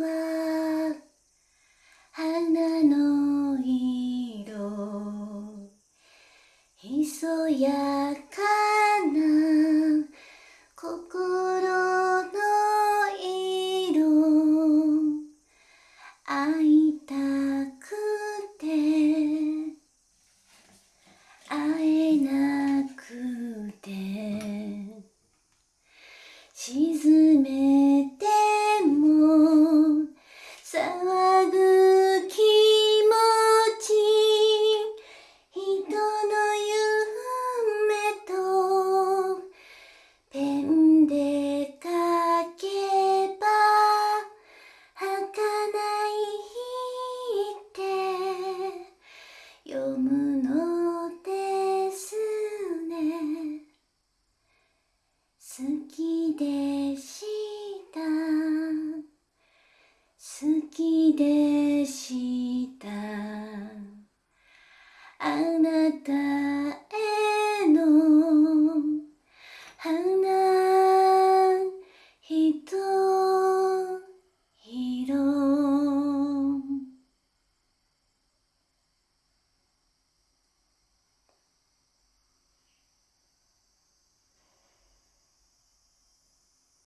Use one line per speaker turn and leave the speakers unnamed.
は花の色。ひそやかな沈めても騒ぐ気持ち。人の夢とペンで書けば儚いって読むので弟